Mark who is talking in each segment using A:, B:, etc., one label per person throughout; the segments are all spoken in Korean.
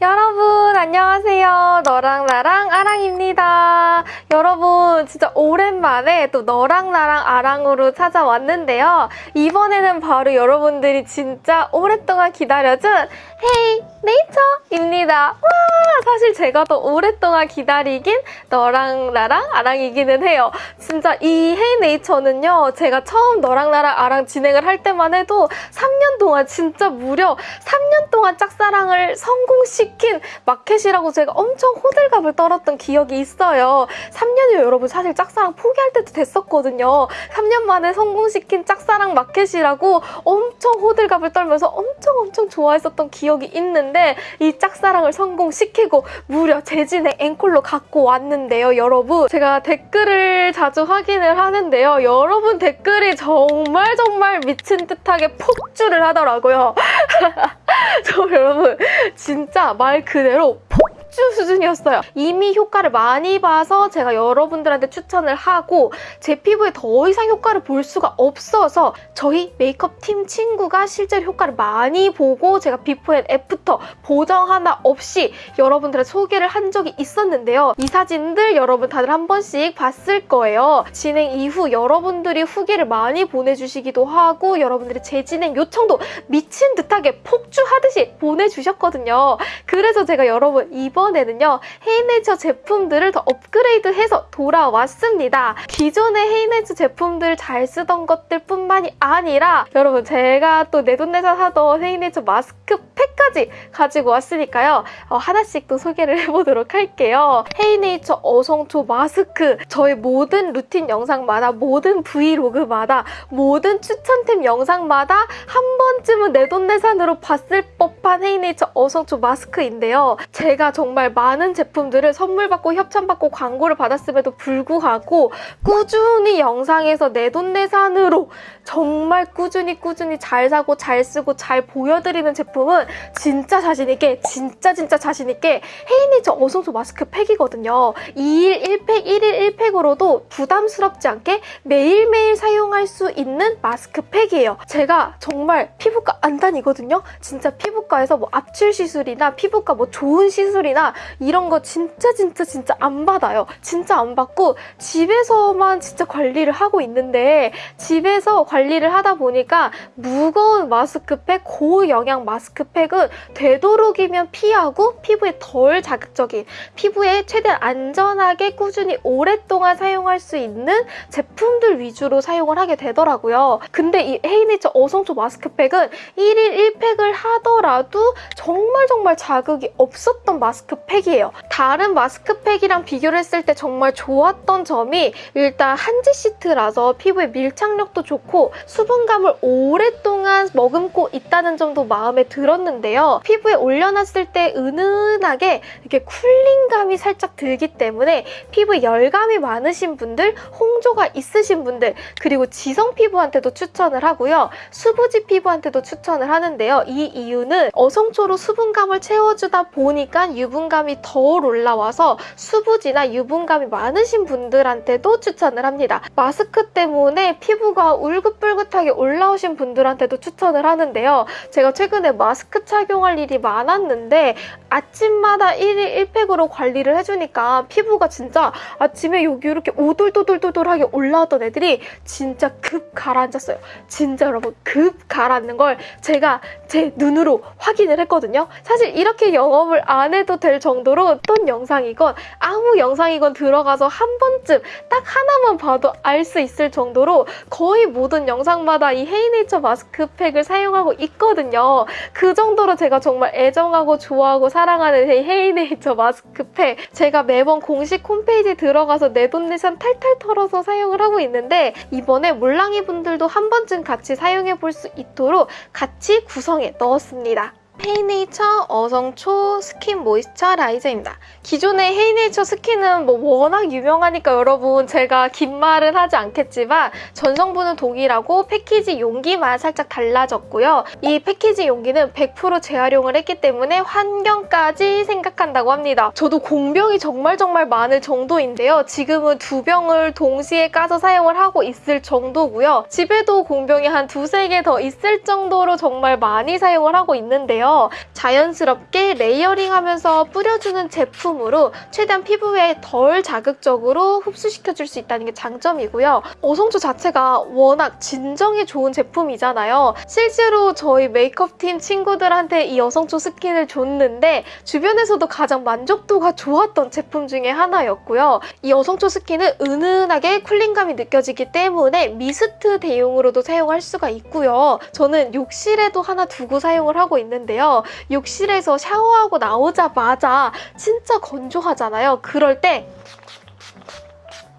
A: 여러분 안녕하세요. 너랑 나랑 아랑입니다. 여러분 진짜 오랜만에 또 너랑 나랑 아랑으로 찾아왔는데요. 이번에는 바로 여러분들이 진짜 오랫동안 기다려준 헤이 네이처입니다. 와 사실 제가 더 오랫동안 기다리긴 너랑 나랑 아랑이기는 해요. 진짜 이 헤이 네이처는요. 제가 처음 너랑 나랑 아랑 진행을 할 때만 해도 3년 동안 진짜 무려 3년 동안 짝사랑을 성공시킨 마켓이라고 제가 엄청 호들갑을 떨었던 기억이 있어요. 3년이요 여러분 사실 짝사랑 포기할 때도 됐었거든요. 3년 만에 성공시킨 짝사랑 마켓이라고 엄청 호들갑을 떨면서 엄청 엄청 좋아했었던 기억이 있는데 이 짝사랑을 성공시키고 무려 재진의 앵콜로 갖고 왔는데요 여러분 제가 댓글을 자주 확인을 하는데요 여러분 댓글이 정말 정말 미친 듯하게 폭주를 하더라고요 저 여러분 진짜 말 그대로 폭주 수준이었어요. 이미 효과를 많이 봐서 제가 여러분들한테 추천을 하고 제 피부에 더 이상 효과를 볼 수가 없어서 저희 메이크업 팀 친구가 실제로 효과를 많이 보고 제가 before and after 보정 하나 없이 여러분들의 소개를 한 적이 있었는데요. 이 사진들 여러분 다들 한 번씩 봤을 거예요. 진행 이후 여러분들이 후기를 많이 보내주시기도 하고 여러분들의 재진행 요청도 미친 듯하게 폭주하듯이 보내주셨거든요. 그래서 제가 여러분 이번 에는요 헤이네이처 제품들을 더 업그레이드해서 돌아왔습니다. 기존의 헤이네이처 제품들 잘 쓰던 것들 뿐만이 아니라 여러분 제가 또 내돈내산 하던 헤이네이처 마스크 팩까지 가지고 왔으니까요 어, 하나씩 또 소개를 해보도록 할게요. 헤이네이처 어성초 마스크 저의 모든 루틴 영상마다 모든 브이로그마다 모든 추천템 영상마다 한 번쯤은 내돈내산으로 봤을 법한 헤이네이처 어성초 마스크인데요. 제가 정말 많은 제품들을 선물 받고 협찬 받고 광고를 받았음에도 불구하고 꾸준히 영상에서 내돈내산으로 정말 꾸준히 꾸준히 잘 사고 잘 쓰고 잘 보여드리는 제품은 진짜 자신있게 진짜 진짜 자신있게 헤이니처 어성초 마스크 팩이거든요. 2일 1팩, 1일 1팩으로도 부담스럽지 않게 매일매일 사용할 수 있는 마스크 팩이에요. 제가 정말 피부과 안 다니거든요. 진짜 피부과에서 뭐 압출 시술이나 피부과 뭐 좋은 시술이나 이런 거 진짜 진짜 진짜 안 받아요. 진짜 안 받고 집에서만 진짜 관리를 하고 있는데 집에서 관리를 하다 보니까 무거운 마스크팩, 고영양 마스크팩 은 되도록이면 피하고 피부에 덜 자극적인 피부에 최대한 안전하게 꾸준히 오랫동안 사용할 수 있는 제품들 위주로 사용을 하게 되더라고요. 근데 이 헤이네이처 어성초 마스크팩은 1일 1팩을 하더라도 정말 정말 자극이 없었던 마스크팩이에요. 다른 마스크팩이랑 비교를 했을 때 정말 좋았던 점이 일단 한지 시트라서 피부에 밀착력도 좋고 수분감을 오랫동안 머금고 있다는 점도 마음에 들었는데 요. 피부에 올려놨을 때 은은하게 이렇게 쿨링감이 살짝 들기 때문에 피부에 열감이 많으신 분들, 홍조가 있으신 분들, 그리고 지성 피부한테도 추천을 하고요. 수부지 피부한테도 추천을 하는데요. 이 이유는 어성초로 수분감을 채워주다 보니까 유분감이 덜 올라와서 수부지나 유분감이 많으신 분들한테도 추천을 합니다. 마스크 때문에 피부가 울긋불긋하게 올라오신 분들한테도 추천을 하는데요. 제가 최근에 마스크 착용할 일이 많았는데 아침마다 1일 1팩으로 관리를 해주니까 피부가 진짜 아침에 여기 이렇게 오돌도돌도돌하게 올라왔던 애들이 진짜 급 가라앉았어요. 진짜 여러분 급 가라앉는 걸 제가 제 눈으로 확인을 했거든요. 사실 이렇게 영업을 안 해도 될 정도로 어떤 영상이건 아무 영상이건 들어가서 한 번쯤 딱 하나만 봐도 알 수 있을 정도로 거의 모든 영상마다 이 헤이네이처 마스크팩을 사용하고 있거든요. 그 정도 로 제가 정말 애정하고 좋아하고 사랑하는 이 헤이네이처 마스크팩 제가 매번 공식 홈페이지에 들어가서 내돈내산 탈탈 털어서 사용을 하고 있는데 이번에 몰랑이 분들도 한 번쯤 같이 사용해 볼 수 있도록 같이 구성해 넣었습니다. 헤이네이처 어성초 스킨 moisturizer입니다. 기존의 헤이네이처 스킨은 뭐 워낙 유명하니까 여러분 제가 긴 말은 하지 않겠지만 전성분은 동일하고 패키지 용기만 살짝 달라졌고요. 이 패키지 용기는 100% 재활용을 했기 때문에 환경까지 생각한다고 합니다. 저도 공병이 정말 정말 많을 정도인데요. 지금은 두 병을 동시에 까서 사용을 하고 있을 정도고요. 집에도 공병이 한 두세 개 더 있을 정도로 정말 많이 사용을 하고 있는데요. 있는데요. 자연스럽게 layering하면서 뿌려주는 제품으로 최대한 피부에 덜 자극적으로 흡수시켜줄 수 있다는 게 장점이고요. 어성초 자체가 워낙 진정에 좋은 제품이잖아요. 실제로 저희 메이크업팀 친구들한테 이 어성초 스킨을 줬는데 주변에서도 가장 만족도가 좋았던 제품 중에 하나였고요. 이 어성초 스킨은 은은하게 cooling감이 느껴지기 때문에 미스트 대용으로도 사용할 수가 있고요. 저는 욕실에도 하나 두고 사용을 하고 있는데요. 욕실에서 샤워하고 나오자마자 진짜 건조하잖아요. 그럴 때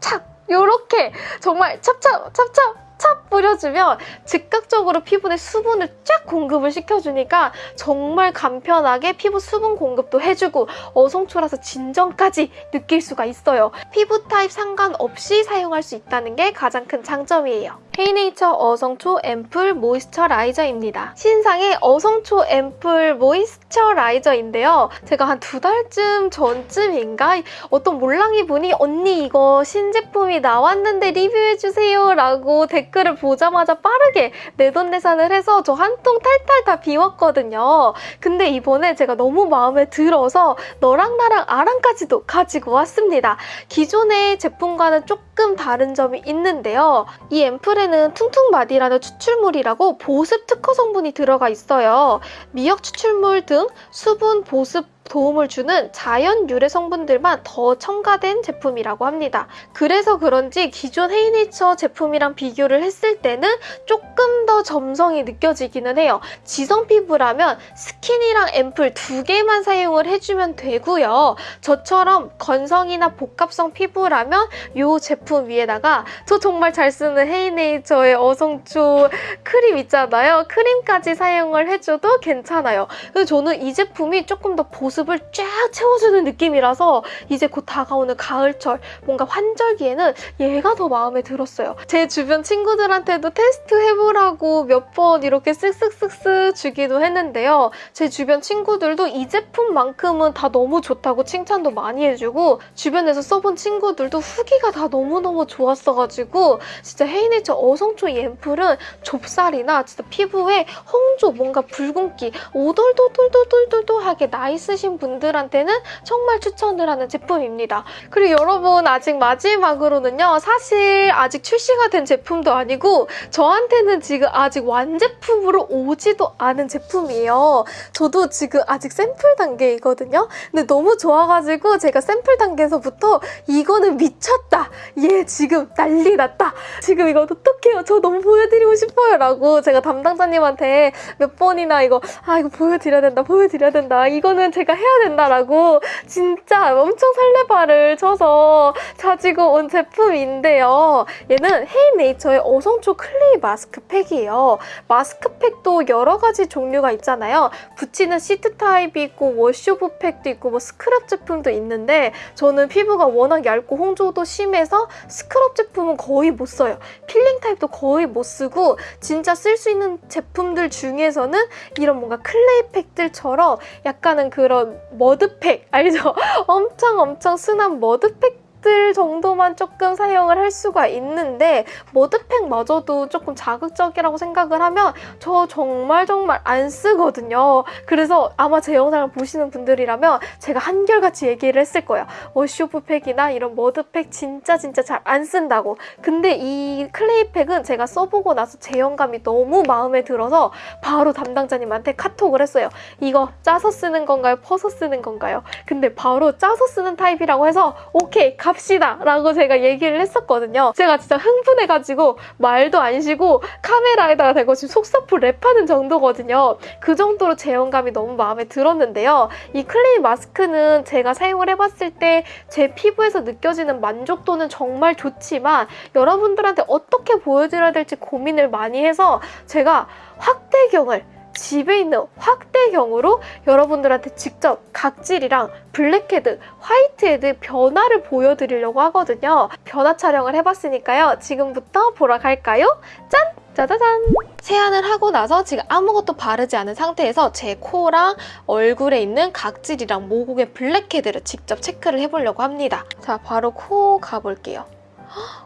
A: 착! 요렇게 정말 찹찹 찹찹 찹 뿌려주면 즉각적으로 피부에 수분을 쫙 공급을 시켜주니까 정말 간편하게 피부 수분 공급도 해주고 어성초라서 진정까지 느낄 수가 있어요. 피부 타입 상관없이 사용할 수 있다는 게 가장 큰 장점이에요. 헤이네이처 어성초 앰플 moisturizer입니다. 신상의 어성초 앰플 moisturizer인데요. 제가 한 두 달쯤 전쯤인가 어떤 몰랑이 분이 언니 이거 신제품이 나왔는데 리뷰해주세요 라고 댓글을 보자마자 빠르게 내돈내산을 해서 저 한 통 탈탈 다 비웠거든요. 근데 이번에 제가 너무 마음에 들어서 너랑 나랑 아랑까지도 가지고 왔습니다. 기존의 제품과는 조금 다른 점이 있는데요. 이 앰플에는 퉁퉁마디라는 추출물이라고 보습 특허 성분이 들어가 있어요. 미역 추출물 등 수분 보습 도움을 주는 자연 유래 성분들만 더 첨가된 제품이라고 합니다. 그래서 그런지 기존 헤이네이처 제품이랑 비교를 했을 때는 조금 더 점성이 느껴지기는 해요. 지성 피부라면 스킨이랑 앰플 두 개만 사용을 해주면 되고요. 저처럼 건성이나 복합성 피부라면 이 제품 위에다가 저 정말 잘 쓰는 헤이네이처의 어성초 크림 있잖아요. 크림까지 사용을 해줘도 괜찮아요. 그래서 저는 이 제품이 조금 더 보습 모습을 쫙 채워주는 느낌이라서 이제 곧 다가오는 가을철 뭔가 환절기에는 얘가 더 마음에 들었어요. 제 주변 친구들한테도 테스트 해보라고 몇 번 이렇게 쓱쓱쓱쓱 주기도 했는데요. 제 주변 친구들도 이 제품만큼은 다 너무 좋다고 칭찬도 많이 해주고 주변에서 써본 친구들도 후기가 다 너무너무 좋았어가지고 진짜 헤이네이처 어성초 이 앰플은 좁쌀이나 진짜 피부에 홍조 뭔가 붉은기 오돌도돌도돌도돌하게 나이스신 하신 분들한테는 정말 추천을 하는 제품입니다. 그리고 여러분 아직 마지막으로는요. 사실 아직 출시가 된 제품도 아니고 저한테는 지금 아직 완제품으로 오지도 않은 제품이에요. 저도 지금 아직 샘플 단계이거든요. 근데 너무 좋아가지고 제가 샘플 단계에서부터 이거는 미쳤다. 얘 지금 난리 났다. 지금 이거 어떡해요. 저 너무 보여드리고 싶어요. 라고 제가 담당자님한테 몇 번이나 이거 아 이거 보여드려야 된다. 보여드려야 된다. 이거는 제가 해야 된다라고 진짜 엄청 설레발을 쳐서 가지고 온 제품인데요. 얘는 헤이네이처의 어성초 clay 마스크팩이에요. 마스크팩도 여러 가지 종류가 있잖아요. 붙이는 시트 타입이 있고 wash off 팩도 있고 뭐 스크럽 제품도 있는데 저는 피부가 워낙 얇고 홍조도 심해서 스크럽 제품은 거의 못 써요. 필링 타입도 거의 못 쓰고 진짜 쓸 수 있는 제품들 중에서는 이런 뭔가 clay 팩들처럼 약간은 그런 머드팩 알죠? 엄청 엄청 순한 머드팩 들 정도만 조금 사용을 할 수가 있는데 머드팩마저도 조금 자극적이라고 생각을 하면 저 정말 정말 안 쓰거든요. 그래서 아마 제 영상을 보시는 분들이라면 제가 한결같이 얘기를 했을 거예요. wash-off팩이나 이런 머드팩 진짜 진짜 잘 안 쓴다고. 근데 이 clay팩은 제가 써보고 나서 제형감이 너무 마음에 들어서 바로 담당자님한테 카톡을 했어요. 이거 짜서 쓰는 건가요? 퍼서 쓰는 건가요? 근데 바로 짜서 쓰는 타입이라고 해서 오케이 갑시다 라고 제가 얘기를 했었거든요. 제가 진짜 흥분해가지고 말도 안 쉬고 카메라에다가 대고 지금 속사포 랩하는 정도거든요. 그 정도로 제형감이 너무 마음에 들었는데요. 이 clay 마스크는 제가 사용을 해봤을 때 제 피부에서 느껴지는 만족도는 정말 좋지만 여러분들한테 어떻게 보여드려야 될지 고민을 많이 해서 제가 확대경을 집에 있는 확대경으로 여러분들한테 직접 각질이랑 blackhead, whitehead 변화를 보여드리려고 하거든요. 변화 촬영을 해봤으니까요. 지금부터 보러 갈까요? 짠! 짜자잔! 세안을 하고 나서 지금 아무것도 바르지 않은 상태에서 제 코랑 얼굴에 있는 각질이랑 모공의 blackhead를 직접 체크를 해보려고 합니다. 자, 바로 코 가볼게요.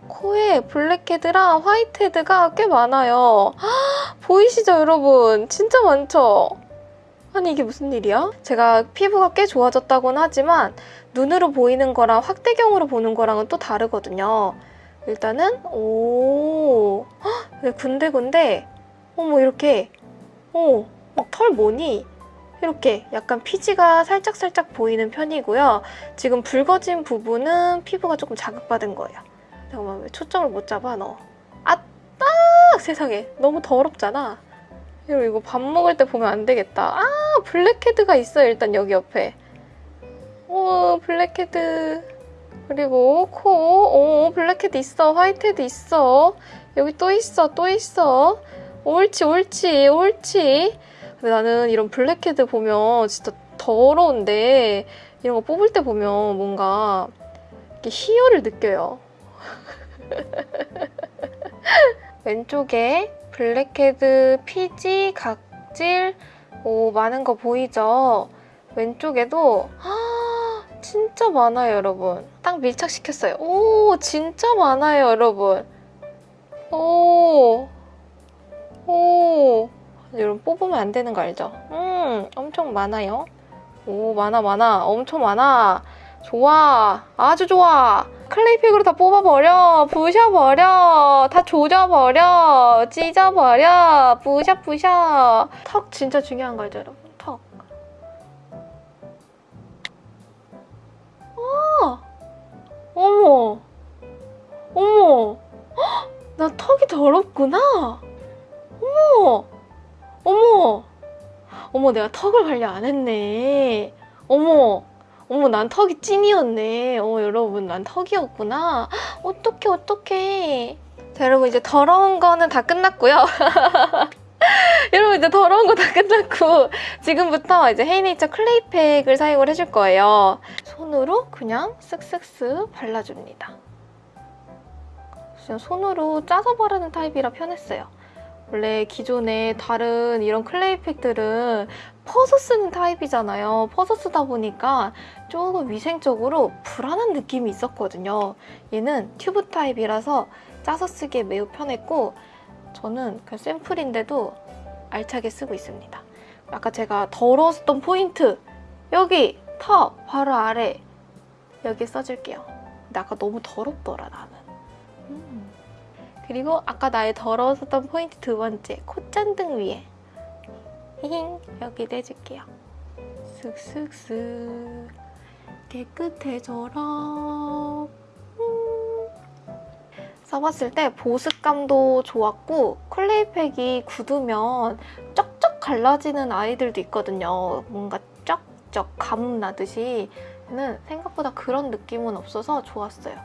A: 코에 블랙헤드랑 화이트헤드가 꽤 많아요. 보이시죠, 여러분? 진짜 많죠? 아니 이게 무슨 일이야? 제가 피부가 꽤 좋아졌다고는 하지만 눈으로 보이는 거랑 확대경으로 보는 거랑은 또 다르거든요. 일단은 오 헉, 군데군데 어머 이렇게 어, 털 뭐니? 이렇게 약간 피지가 살짝살짝 보이는 편이고요. 지금 붉어진 부분은 피부가 조금 자극받은 거예요. 잠깐만 왜 초점을 못 잡아 너? 아딱 세상에 너무 더럽잖아. 이거 이거 밥 먹을 때 보면 안 되겠다. 아 blackhead가 있어요 일단 여기 옆에. 오 블랙헤드 그리고 코, 오 블랙헤드 있어 whitehead 있어 여기 또 있어 또 있어 옳지 옳지 옳지 근데 나는 이런 블랙헤드 보면 진짜 더러운데 이런 거 뽑을 때 보면 뭔가 이렇게 희열을 느껴요 왼쪽에 블랙헤드, 피지, 각질 오, 많은 거 보이죠? 왼쪽에도 아, 진짜 많아요, 여러분. 딱 밀착시켰어요. 오, 진짜 많아요, 여러분. 오, 오. 여러분 뽑으면 안 되는 거 알죠? 음, 엄청 많아요. 오, 많아, 많아. 엄청 많아. 좋아. 아주 좋아. 클레이팩으로 다 뽑아버려. 부셔버려. 다 조져버려. 찢어버려. 부셔, 부셔. 턱 진짜 중요한 거 알죠, 여러분? 턱. 아! 어머. 어머. 헉, 나 턱이 더럽구나. 어머. 어머. 어머, 내가 턱을 관리 안 했네. 어머. 어머 난 턱이 찐이었네. 어 여러분 난 턱이었구나. 어떡해 어떡해. 자 여러분 이제 더러운 거는 다 끝났고요. 여러분 이제 더러운 거 다 끝났고 지금부터 이제 헤이네이처 클레이팩을 사용을 해줄 거예요. 손으로 그냥 쓱쓱쓱 발라줍니다. 그냥 손으로 짜서 바르는 타입이라 편했어요 원래 기존에 다른 이런 clay 팩들은 퍼서 쓰는 타입이잖아요. 퍼서 쓰다 보니까 조금 위생적으로 불안한 느낌이 있었거든요. 얘는 튜브 타입이라서 짜서 쓰기에 매우 편했고 저는 그 샘플인데도 알차게 쓰고 있습니다. 아까 제가 더러웠던 포인트 여기 턱 바로 아래 여기 써줄게요. 근데 아까 너무 더럽더라 나는. 음. 그리고 아까 나의 더러웠던 포인트 두 번째 콧잔등 위에 히힝 여기도 해줄게요. 쓱쓱쓱 깨끗해져라 음. 써봤을 때 보습감도 좋았고 클레이팩이 굳으면 쩍쩍 갈라지는 아이들도 있거든요. 뭔가 쩍쩍 가뭄 나듯이 는 생각보다 그런 느낌은 없어서 좋았어요.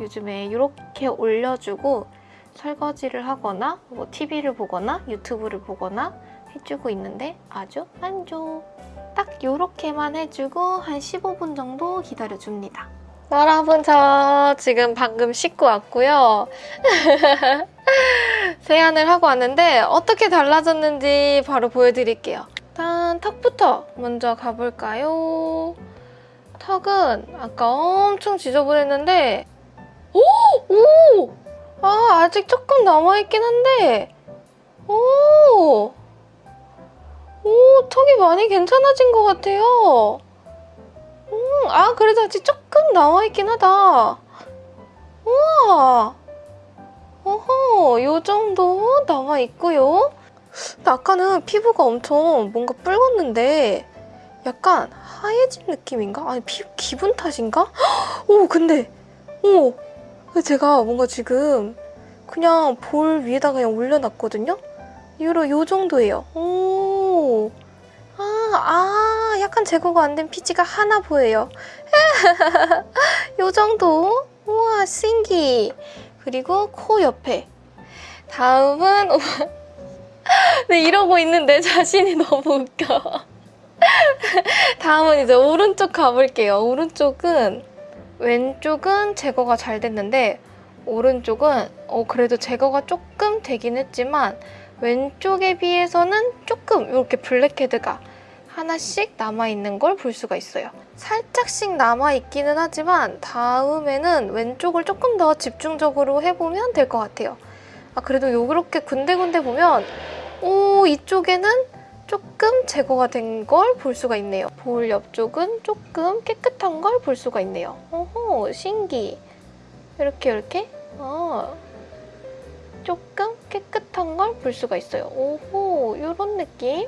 A: 요즘에 이렇게 올려주고 설거지를 하거나 뭐 TV를 보거나 유튜브를 보거나 해주고 있는데 아주 만족! 딱 이렇게만 해주고 한 15분 정도 기다려줍니다. 여러분 저 지금 방금 씻고 왔고요. 세안을 하고 왔는데 어떻게 달라졌는지 바로 보여드릴게요. 일단 턱부터 먼저 가볼까요? 턱은 아까 엄청 지저분했는데 오! 오! 아 아직 조금 남아있긴 한데 오! 오, 턱이 많이 괜찮아진 것 같아요. 음, 아, 그래도 아직 조금 나와있긴 하다. 우와. 어허, 요 정도 나와있고요. 아까는 피부가 엄청 뭔가 붉었는데 약간 하얘진 느낌인가? 아니, 피 기분 탓인가? 오, 근데, 오, 제가 뭔가 지금 그냥 볼 위에다가 그냥 올려놨거든요? 유로 요 정도예요. 오. 아, 아, 약간 제거가 안 된 피지가 하나 보여요. 요 정도? 우와, 신기. 그리고 코 옆에. 다음은 네, 이러고 있는데 자신이 너무 웃겨. 다음은 이제 오른쪽 가볼게요. 오른쪽은 왼쪽은 제거가 잘 됐는데 오른쪽은 어, 그래도 제거가 조금 되긴 했지만 왼쪽에 비해서는 조금 이렇게 블랙헤드가 하나씩 남아있는 걸 볼 수가 있어요. 살짝씩 남아있기는 하지만 다음에는 왼쪽을 조금 더 집중적으로 해보면 될 것 같아요. 아, 그래도 이렇게 군데군데 보면 오 이쪽에는 조금 제거가 된 걸 볼 수가 있네요. 볼 옆쪽은 조금 깨끗한 걸 볼 수가 있네요. 오호, 신기. 이렇게 이렇게 어, 조금 깨끗한 걸 볼 수가 있어요. 오호, 이런 느낌.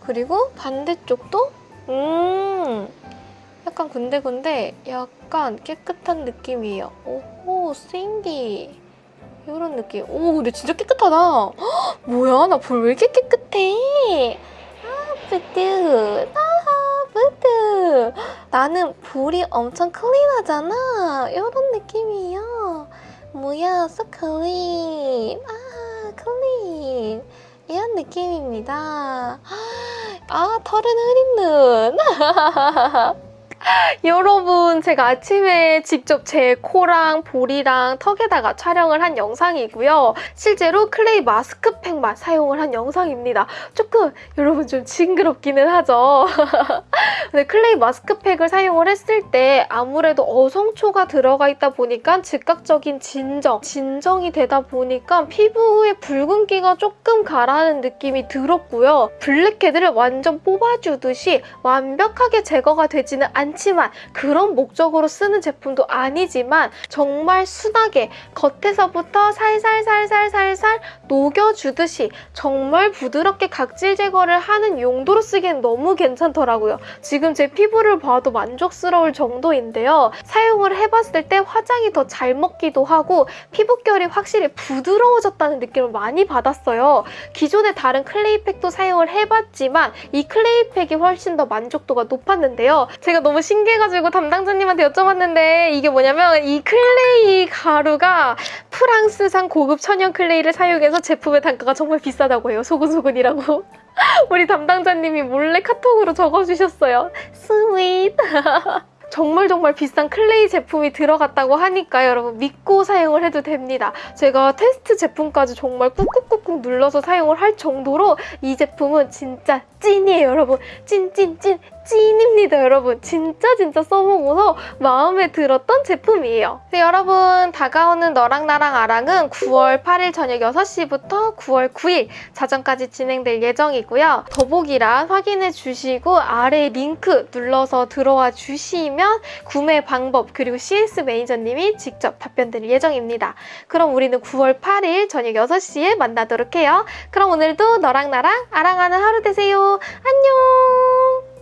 A: 그리고 반대쪽도 음, 약간 군데군데 약간 깨끗한 느낌이에요. 오호, 신기. 이런 느낌. 오, 근데 진짜 깨끗하다. 헉, 뭐야, 나 볼 왜 이렇게 깨끗해? 아, 뿌드. 아, 뿌드. 나는 볼이 엄청 clean하잖아. 이런 느낌이에요. 뭐야, so clean. 아, clean. 이런 느낌입니다. 아, 털은 흐린 눈. 여러분, 제가 아침에 직접 제 코랑 볼이랑 턱에다가 촬영을 한 영상이고요. 실제로 clay 마스크팩만 사용을 한 영상입니다. 조금 여러분 좀 징그럽기는 하죠. 근데 clay 마스크팩을 사용을 했을 때 아무래도 어성초가 들어가 있다 보니까 즉각적인 진정, 진정이 되다 보니까 피부의 붉은기가 조금 가라앉는 느낌이 들었고요. blackhead를 완전 뽑아주듯이 완벽하게 제거가 되지는 않지만 그런 목적으로 쓰는 제품도 아니지만 정말 순하게 겉에서부터 살살살살살살 녹여주듯이 정말 부드럽게 각질 제거를 하는 용도로 쓰기엔 너무 괜찮더라고요. 지금 제 피부를 봐도 만족스러울 정도인데요. 사용을 해봤을 때 화장이 더 잘 먹기도 하고 피부결이 확실히 부드러워졌다는 느낌을 많이 받았어요. 기존의 다른 clay팩도 사용을 해봤지만 이 clay팩이 훨씬 더 만족도가 높았는데요. 제가 너무 신기해가지고 담당자님한테 여쭤봤는데 이게 뭐냐면 이 clay 가루가 프랑스산 고급 천연 clay를 사용해서 제품의 단가가 정말 비싸다고 해요. 소근소근이라고. 우리 담당자님이 몰래 카톡으로 적어주셨어요. sweet. 정말 정말 비싼 clay 제품이 들어갔다고 하니까 여러분 믿고 사용을 해도 됩니다. 제가 테스트 제품까지 정말 꾹꾹꾹꾹 눌러서 사용을 할 정도로 이 제품은 진짜 찐이에요 여러분. 찐찐찐 찐입니다 여러분. 진짜 진짜 써보고서 마음에 들었던 제품이에요. 네, 여러분 다가오는 너랑 나랑 아랑은 9월 8일 저녁 6시부터 9월 9일 자정까지 진행될 예정이고요. 더보기란 확인해 주시고 아래 링크 눌러서 들어와 주시면 구매 방법 그리고 CS 매니저님이 직접 답변 드릴 예정입니다. 그럼 우리는 9월 8일 저녁 6시에 만나도록 해요. 그럼 오늘도 너랑 나랑 아랑하는 하루 되세요. 안녕.